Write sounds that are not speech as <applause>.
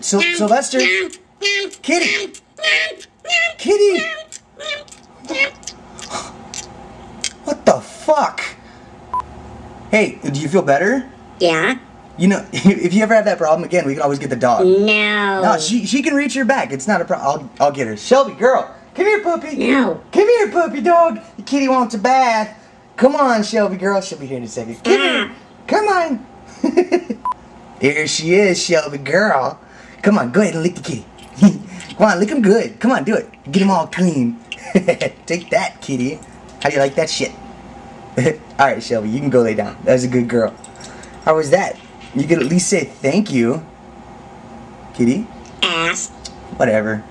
Syl Sylvester. Kitty. Kitty. What the fuck? Hey, do you feel better? Yeah? You know, <laughs> if you ever have that problem again, we can always get the dog. No. No, she she can reach your back. It's not a problem. I'll I'll get her. Shelby, girl, come here, puppy. No. Come here, puppy dog. The kitty wants a bath. Come on, Shelby, girl. She'll be here in a second. Come here. Come on. <laughs> there she is, Shelby, girl. Come on, go ahead and lick the kitty. <laughs> Come on, lick him good. Come on, do it. Get him all clean. <laughs> Take that, kitty. How do you like that shit? all right, Shelby, you can go lay down. That was a good girl. How was that? You could at least say thank you. Kitty? Ass. Whatever.